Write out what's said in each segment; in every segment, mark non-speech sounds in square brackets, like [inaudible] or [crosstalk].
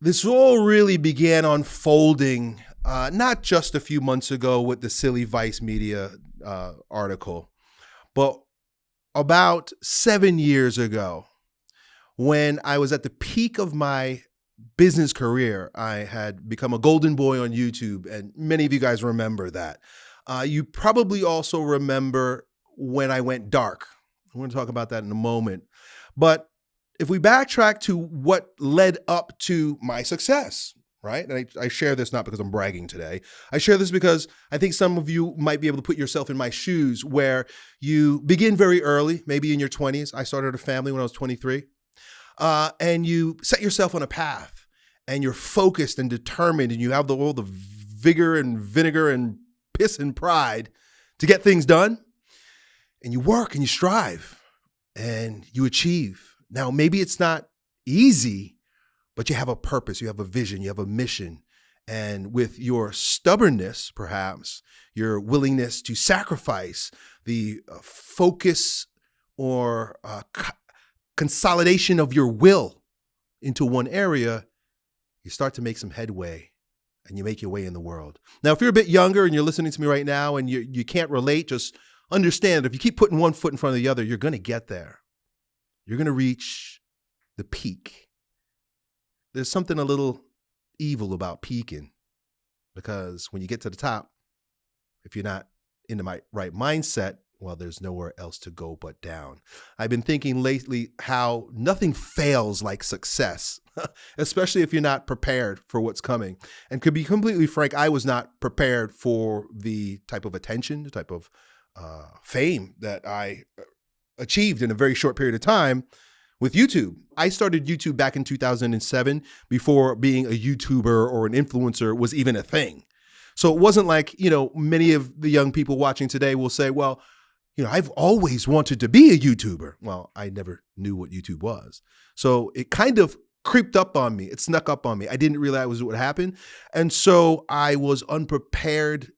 this all really began unfolding uh, not just a few months ago with the silly Vice Media uh, article, but about seven years ago when I was at the peak of my business career. I had become a golden boy on YouTube, and many of you guys remember that. Uh, you probably also remember when I went dark. We're going to talk about that in a moment. But if we backtrack to what led up to my success, right? And I, I, share this not because I'm bragging today. I share this because I think some of you might be able to put yourself in my shoes where you begin very early, maybe in your 20s. I started a family when I was 23. Uh, and you set yourself on a path and you're focused and determined and you have the, all the vigor and vinegar and piss and pride to get things done. And you work and you strive and you achieve. Now, maybe it's not easy, but you have a purpose, you have a vision, you have a mission. And with your stubbornness, perhaps, your willingness to sacrifice the uh, focus or uh, consolidation of your will into one area, you start to make some headway and you make your way in the world. Now, if you're a bit younger and you're listening to me right now and you, you can't relate, just understand if you keep putting one foot in front of the other, you're going to get there. You're going to reach the peak. There's something a little evil about peaking because when you get to the top, if you're not in the right mindset, well, there's nowhere else to go but down. I've been thinking lately how nothing fails like success, [laughs] especially if you're not prepared for what's coming. And to be completely frank, I was not prepared for the type of attention, the type of uh, fame that I uh, achieved in a very short period of time with YouTube. I started YouTube back in 2007 before being a YouTuber or an influencer was even a thing. So it wasn't like, you know, many of the young people watching today will say, well, you know, I've always wanted to be a YouTuber. Well, I never knew what YouTube was. So it kind of creeped up on me. It snuck up on me. I didn't realize what happened. And so I was unprepared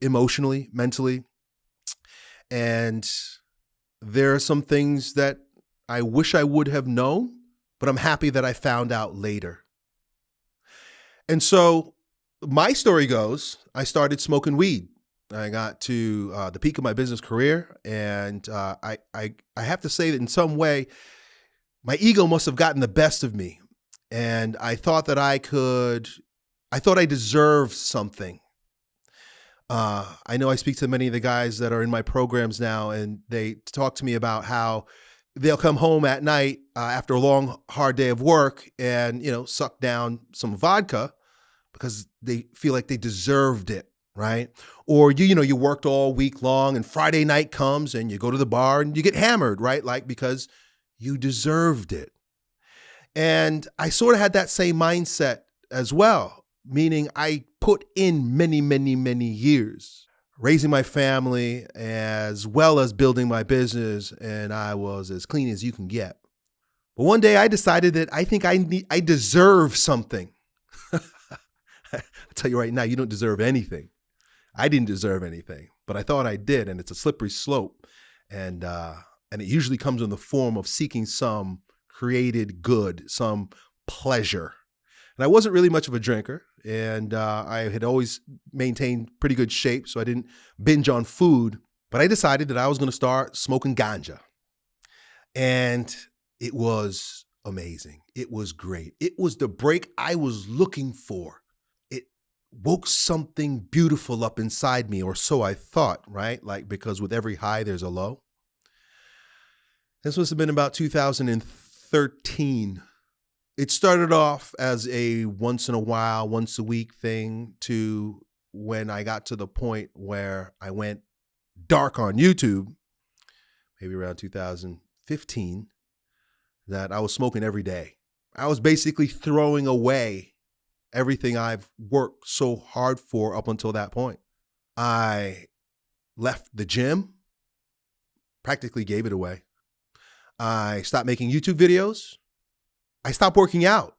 emotionally, mentally. And there are some things that I wish I would have known, but I'm happy that I found out later. And so my story goes, I started smoking weed I got to uh, the peak of my business career, and uh, I, I I have to say that in some way, my ego must have gotten the best of me, and I thought that I could, I thought I deserved something. Uh, I know I speak to many of the guys that are in my programs now, and they talk to me about how they'll come home at night uh, after a long, hard day of work, and you know, suck down some vodka because they feel like they deserved it right? Or you, you know, you worked all week long and Friday night comes and you go to the bar and you get hammered, right? Like because you deserved it. And I sort of had that same mindset as well, meaning I put in many, many, many years raising my family as well as building my business, and I was as clean as you can get. But one day I decided that I think I need, I deserve something. [laughs] I tell you right now, you don't deserve anything. I didn't deserve anything, but I thought I did, and it's a slippery slope, and uh, and it usually comes in the form of seeking some created good, some pleasure. And I wasn't really much of a drinker, and uh, I had always maintained pretty good shape, so I didn't binge on food. But I decided that I was going to start smoking ganja, and it was amazing. It was great. It was the break I was looking for It woke something beautiful up inside me, or so I thought, right? Like, because with every high, there's a low. This must have been about 2013. It started off as a once in a while, once a week thing to when I got to the point where I went dark on YouTube, maybe around 2015, that I was smoking every day. I was basically throwing away everything I've worked so hard for up until that point. I left the gym, practically gave it away. I stopped making YouTube videos. I stopped working out.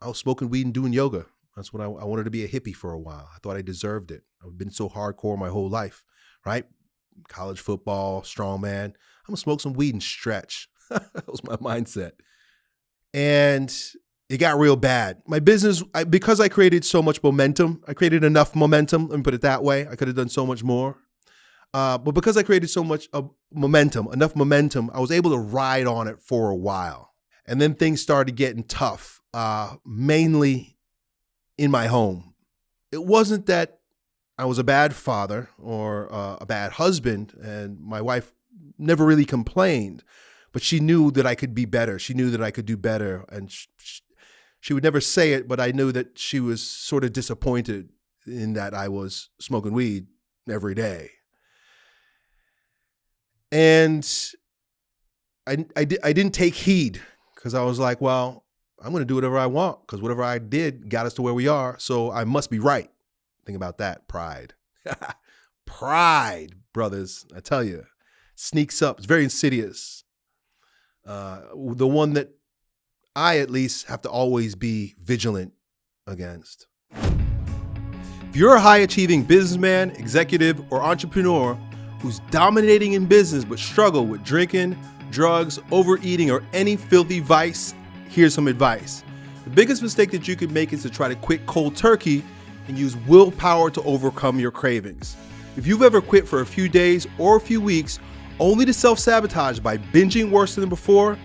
I was smoking weed and doing yoga. That's when I, I wanted to be a hippie for a while. I thought I deserved it. I've been so hardcore my whole life, right? College football, strongman. I'm gonna smoke some weed and stretch. [laughs] that was my mindset. And it got real bad. My business, I, because I created so much momentum, I created enough momentum. Let me put it that way. I could have done so much more. Uh, but because I created so much momentum, enough momentum, I was able to ride on it for a while. And then things started getting tough, uh, mainly in my home. It wasn't that I was a bad father or uh, a bad husband, and my wife never really complained, but she knew that I could be better. She knew that I could do better. And she, she would never say it, but I knew that she was sort of disappointed in that I was smoking weed every day. And I, I, I didn't take heed because I was like, well, I'm going to do whatever I want because whatever I did got us to where we are. So I must be right. Think about that pride. [laughs] pride, brothers. I tell you, sneaks up. It's very insidious. Uh, the one that I, at least, have to always be vigilant against. If you're a high achieving businessman, executive, or entrepreneur who's dominating in business but struggle with drinking, drugs, overeating, or any filthy vice, here's some advice. The biggest mistake that you could make is to try to quit cold turkey and use willpower to overcome your cravings. If you've ever quit for a few days or a few weeks only to self-sabotage by binging worse than before,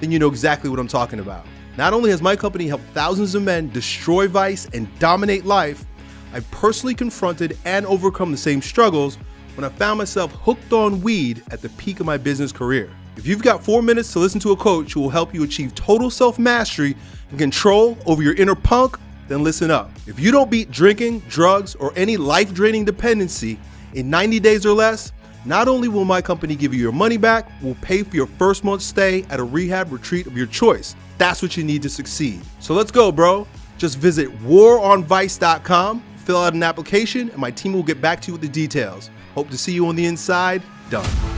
then you know exactly what I'm talking about. Not only has my company helped thousands of men destroy vice and dominate life, I've personally confronted and overcome the same struggles when I found myself hooked on weed at the peak of my business career. If you've got four minutes to listen to a coach who will help you achieve total self-mastery and control over your inner punk, then listen up. If you don't beat drinking, drugs, or any life-draining dependency in 90 days or less, not only will my company give you your money back, we'll pay for your first month's stay at a rehab retreat of your choice. That's what you need to succeed. So let's go, bro. Just visit waronvice.com, fill out an application, and my team will get back to you with the details. Hope to see you on the inside. Done.